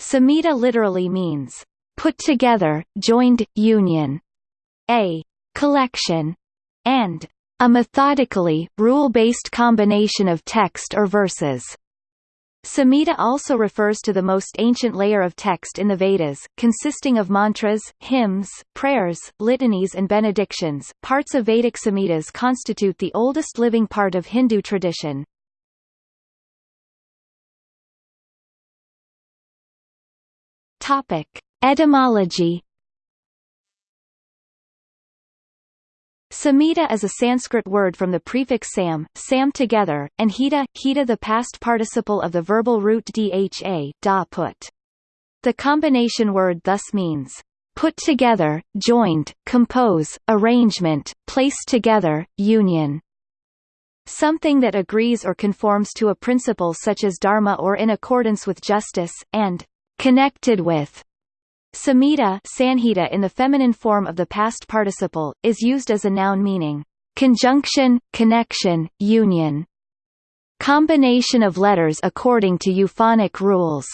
Samhita literally means, put together, joined, union, a collection, and a methodically, rule-based combination of text or verses. Samhita also refers to the most ancient layer of text in the Vedas, consisting of mantras, hymns, prayers, litanies and benedictions. Parts of Vedic Samhitas constitute the oldest living part of Hindu tradition. Topic: Etymology Samhita is a Sanskrit word from the prefix sam, sam together, and hita, hita the past participle of the verbal root dha, da put. The combination word thus means, put together, joined, compose, arrangement, place together, union. Something that agrees or conforms to a principle such as dharma or in accordance with justice, and connected with Samhita sanhita in the feminine form of the past participle, is used as a noun meaning, conjunction, connection, union. Combination of letters according to euphonic rules.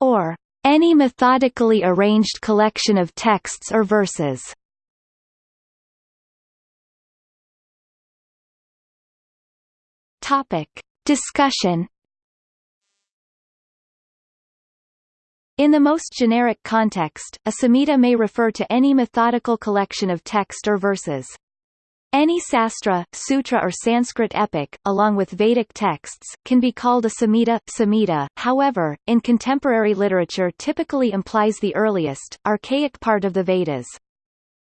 Or, any methodically arranged collection of texts or verses. Topic. Discussion In the most generic context, a samhita may refer to any methodical collection of text or verses. Any sastra, sutra or Sanskrit epic, along with Vedic texts, can be called a samhita. Samhita, however, in contemporary literature typically implies the earliest, archaic part of the Vedas.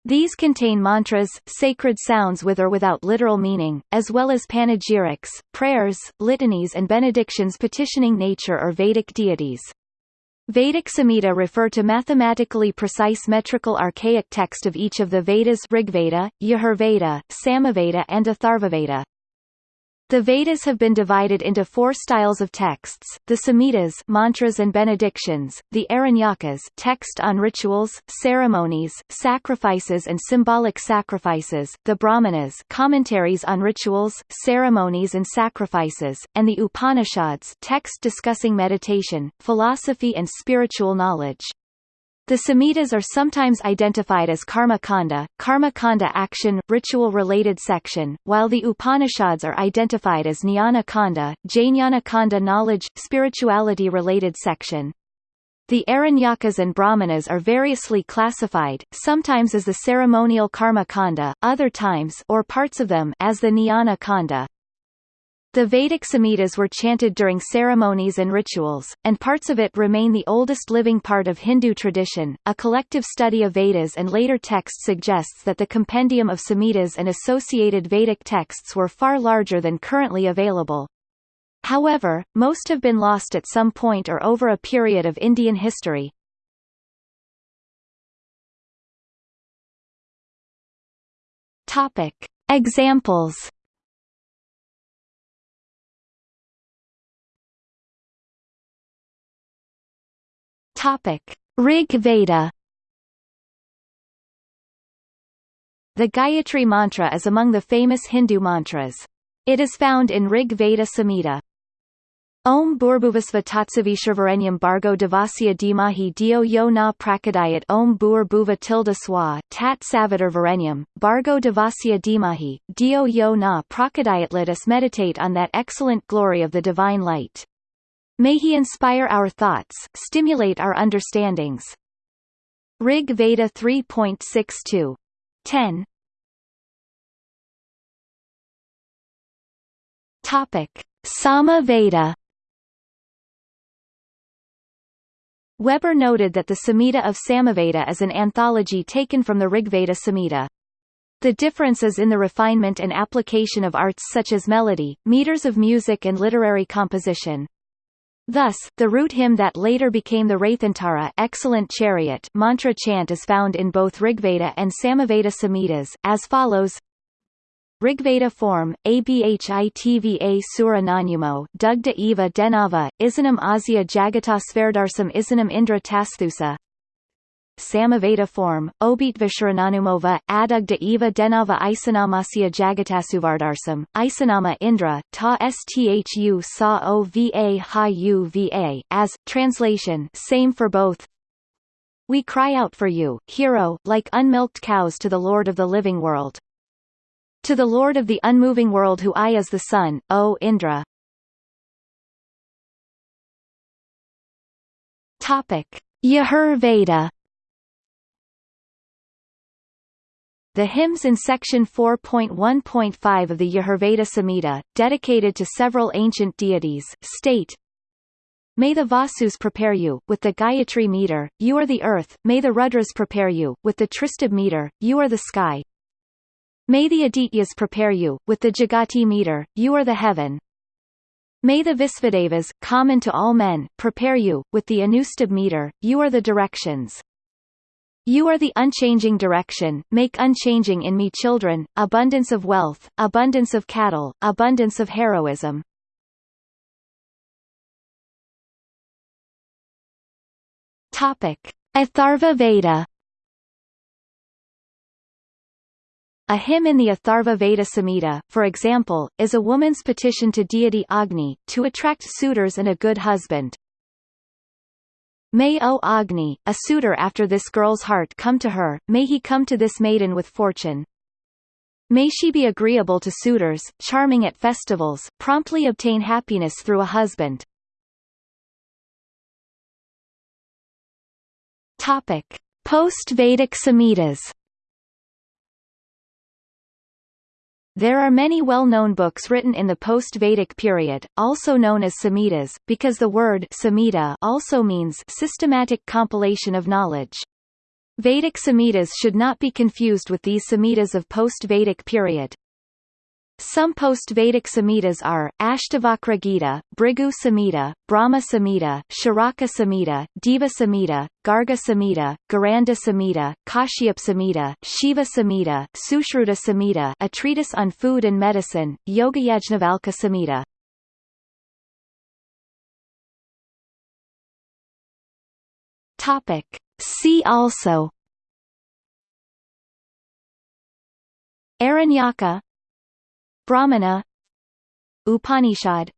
These contain mantras, sacred sounds with or without literal meaning, as well as panegyrics, prayers, litanies and benedictions petitioning nature or Vedic deities. Vedic Samhita refer to mathematically precise metrical archaic text of each of the Vedas Rigveda, Yajurveda, Samaveda and Atharvaveda. The Vedas have been divided into four styles of texts, the Samhitas mantras and benedictions, the Aranyakas text on rituals, ceremonies, sacrifices and symbolic sacrifices, the Brahmanas commentaries on rituals, ceremonies and sacrifices, and the Upanishads text discussing meditation, philosophy and spiritual knowledge. The Samhitas are sometimes identified as Karma Kanda, Karma Kanda action, ritual-related section, while the Upanishads are identified as Jnana Kanda, Jnana Kanda knowledge, spirituality-related section. The Aranyakas and Brahmanas are variously classified, sometimes as the ceremonial Karma Kanda, other times or parts of them as the Jnana Kanda. The Vedic Samhitas were chanted during ceremonies and rituals, and parts of it remain the oldest living part of Hindu tradition. A collective study of Vedas and later texts suggests that the compendium of Samhitas and associated Vedic texts were far larger than currently available. However, most have been lost at some point or over a period of Indian history. Topic. Examples Topic: Rig Veda. The Gayatri mantra is among the famous Hindu mantras. It is found in Rig Veda Samhita. Om Bhurbhuvasva Tatsavishurvarenyam Bargo Devasya Dimahi Dio Yo Na Prakadayat Om Bur Bhuva Tilda Swa Tat Savitar Bargo Devasya Dimahi, Dio Yo Na Prakadayat Let us meditate on that excellent glory of the divine light. May he inspire our thoughts, stimulate our understandings. Rig Veda 3.62. 10 Topic. Sama Veda Weber noted that the Samhita of Samaveda is an anthology taken from the Rigveda Samhita. The differences in the refinement and application of arts such as melody, meters of music and literary composition. Thus, the root hymn that later became the Rathantara excellent chariot mantra chant is found in both Rigveda and Samaveda Samhitas, as follows. Rigveda form, Abhitva Sura Nanyumo, Dugda Eva Denava, Isanam Azia Jagata Sverdarsam Isanam Indra Tasthusa Samaveda form, Obitvisharananumova, adugda eva denava isanamasya jagatasuvardarsam, isanama Indra, ta sthu sa ova ha uva, as, translation same for both, we cry out for you, hero, like unmilked cows to the Lord of the living world. To the Lord of the unmoving world who I is the sun, O Indra. Topic. Yajur Veda The hymns in section 4.1.5 of the Yajurveda Samhita, dedicated to several ancient deities, state, May the Vasus prepare you, with the Gayatri meter, you are the earth, may the Rudras prepare you, with the Tristubh meter, you are the sky. May the Adityas prepare you, with the Jagati meter, you are the heaven. May the Visvadevas, common to all men, prepare you, with the Anustubh meter, you are the directions. You are the unchanging direction, make unchanging in me children, abundance of wealth, abundance of cattle, abundance of heroism. Topic: Atharva Veda. A hymn in the Atharva Veda Samhita, for example, is a woman's petition to deity Agni, to attract suitors and a good husband. May O Agni, a suitor after this girl's heart come to her, may he come to this maiden with fortune. May she be agreeable to suitors, charming at festivals, promptly obtain happiness through a husband. Post-Vedic Samhitas. There are many well-known books written in the post-Vedic period, also known as Samhitas, because the word Samhita also means systematic compilation of knowledge. Vedic Samhitas should not be confused with these Samhitas of post-Vedic period. Some post-Vedic Samhitas are, Ashtavakra Gita, Bhrigu Samhita, Brahma Samhita, Charaka Samhita, Deva Samhita, Garga Samhita, Gheranda Samhita, Kashyap Samhita, Shiva Samhita, Sushruta Samhita a treatise on food and medicine, Yoga Yajnavalkya Samhita. Topic. See also Aranyaka Brahmana Upanishad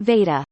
Veda